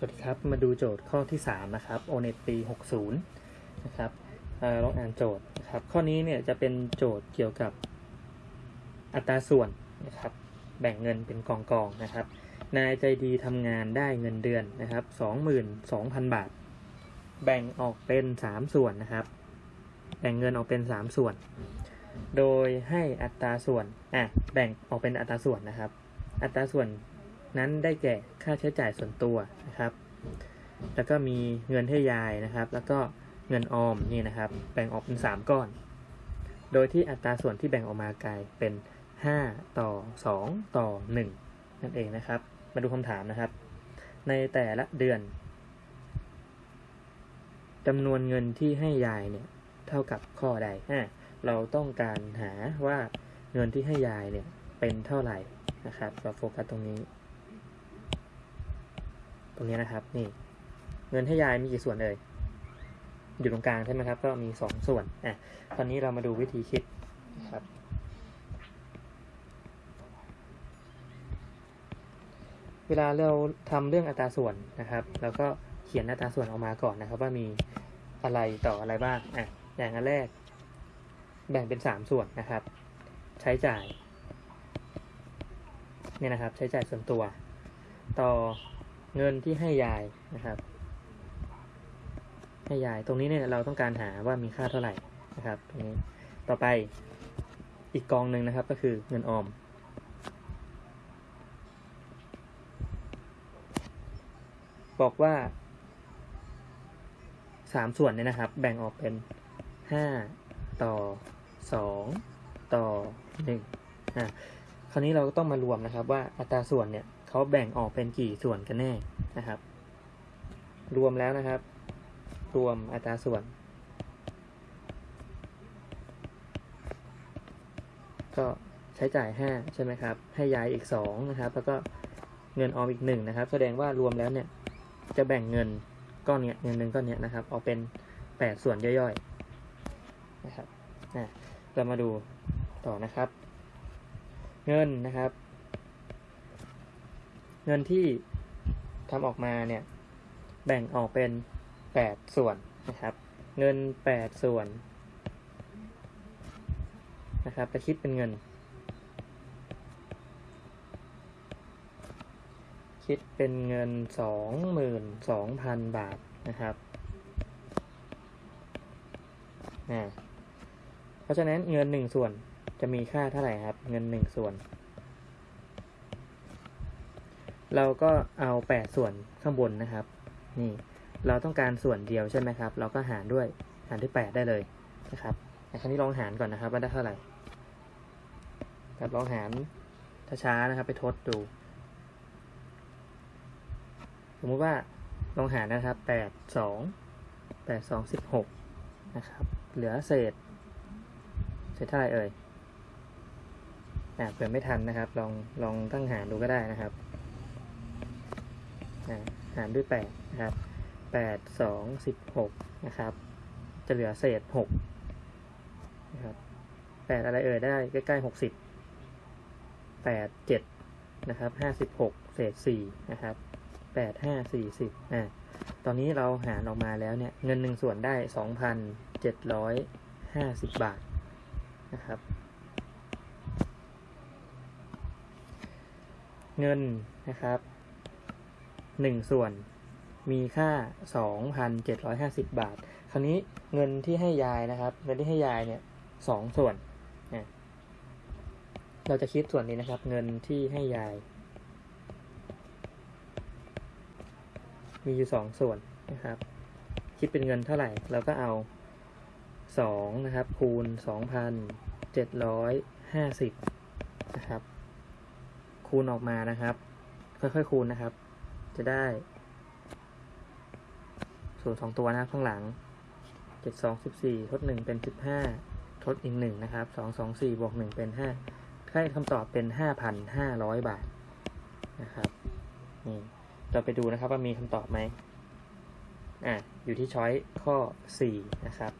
สวัสดีครับ มาดูโจทย์ข้อที่ 3 นะครับ ONET ปี 60 นะครับอลองอ่านโจทย์นะครับ ข้อนี้เนี่ยจะเป็นโจทย์เกี่ยวกับอัตราส่วนนะครับ แบ่งเงินเป็นกองกองนะครับ นายใจดีทำงานได้เงินเดือนนะครับ 22,000 บาท แบ่งออกเป็น 3 ส่วนนะครับ แบ่งเงินออกเป็น 3 ส่วน โดยให้อัตราส่วน อะ แบ่งออกเป็นอัตราส่วนนะครับ อัตราส่วน นั้นได้แก่ค่าใช้จ่ายส่วนตัวนะครับ แล้วก็มีเงินให้ยายนะครับ แล้วก็เงินออมนี่นะครับ แบ่งออกเป็น 3 ก้อน โดยที่อัตราส่วนที่แบ่งออกมากลายเป็น 5 ต่อ 2 ต่อ 1 นั่นเองนะครับ มาดูคำถามนะครับ ในแต่ละเดือนจำนวนเงินที่ให้ยายเนี่ยเท่ากับข้อใดอะเราต้องการหาว่าเงินที่ให้ยายเนี่ยเป็นเท่าไหร่นะครับ เราโฟกัสตรงนี้ ตรงนี้นะครับ นี่ เงินให้ยายมีกี่ส่วนเอ่ยอยู่ตรงกลางใช่ไหมครับ ก็มีสองส่วนอะตอนนี้เรามาดูวิธีคิดครับ เวลาเราทำเรื่องอัตราส่วนนะครับเราก็เขียนอัตราส่วนออกมาก่อนนะครับ ว่ามีอะไรต่ออะไรบ้างอะอย่างอันแรก แบ่งเป็นสามส่วนนะครับ ใช้จ่ายเนี่ยนะครับ ใช้จ่ายส่วนตัว ต่อ เงินที่ให้ยายนะครับ ให้ยายตรงนี้เนี่ยเราต้องการหาว่ามีค่าเท่าไหร่นะครับตรงนี้ต่อไปอีกกองหนึ่งนะครับก็คือเงินออม บอกว่าสามส่วนเนี่ยนะครับ แบ่งออกเป็นห้าต่อสองต่อหนึ่งอะคราวนี้เราก็ต้องมารวมนะครับว่าอัตราส่วนเนี่ย เขาแบ่งออกเป็นกี่ส่วนกันแน่นะครับ รวมแล้วนะครับ รวมอัตราส่วน ก็ใช้จ่ายห้าใช่ไหมครับ ให้ยายอีกสองนะครับ แล้วก็เงินออมอีกหนึ่งนะครับ แสดงว่ารวมแล้วเนี่ย จะแบ่งเงินก้อนเนี้ยเงินหนึ่งก้อนเนี้ยนะครับ ออกเป็นแปดส่วนย่อยๆนะครับเรามาดูต่อนะครับ เงินนะครับ เงินที่ทำออกมาเนี่ย แบ่งออกเป็นแปดส่วนนะครับ เงินแปดส่วนนะครับจะคิดเป็นเงิน คิดเป็นเงินสองหมื่นสองพันบาทนะครับอ่เพราะฉะนั้นเงินหนึ่งส่วนจะมีค่าเท่าไหร่ครับ เงินหนึ่งส่วน เราก็เอาแปดส่วนข้างบนนะครับ นี่ เราต้องการส่วนเดียวใช่ไหมครับ เราก็หารด้วย หารด้วยแปดได้เลยนะครับครั้นี้ลองหารก่อนนะครับว่าได้เท่าไหร่ครับลองหารช้าๆนะครับ ไปทดดู สมมติว่าลองหารนะครับแปดสองแปดสองสิบหกนะครับ เหลือเศษ เศษเท่าไหร่เอ่ยอ่าเผื่อไม่ทันนะครับ ลอง ลองตั้งหารดูก็ได้นะครับ หารด้วยแปดนะครับแปดสองสิบหกนะครับ จะเหลือเศษหกนะครับแปดอะไรเอ่ยได้ใกล้ๆหกสิบแปดเจ็ดนะครับห้าสิบหกเศษสี่นะครับแปดห้าสี่สิบอ่าตอนนี้เราหารออกมาแล้วเนี่ยเงินหนึ่งส่วนได้สองพันเจ็ดร้อยห้าสิบบาทนะครับเงินนะครับ หนึ่งส่วน มีค่าสองพันเจ็ดร้อยห้าสิบบาท คราวนี้เงินที่ให้ยายนะครับ เงินที่ให้ยายเนี่ยสองส่วนนะเราจะคิดส่วนนี้นะครับ เงินที่ให้ยาย มีอยู่สองส่วนนะครับ คิดเป็นเงินเท่าไหร่ เราก็เอาสองนะครับ คูณสองพันเจ็ดร้อยห้าสิบนะครับ คูณออกมานะครับ ค่อยๆ คูณนะครับ จะได้สูตรสองตัวนะครับข้างหลังเจ็ดสองสิบสี่ทดหนึ่งเป็นสิบห้าทดอีกหนึ่งนะครับสองสองสี่บวกหนึ่งเป็นห้าให้คำตอบเป็นห้าพันห้าร้อยบาทนะครับนี่เราไปดูนะครับว่ามีคำตอบไหมอะอยู่ที่ช้อยข้อ4นะครับ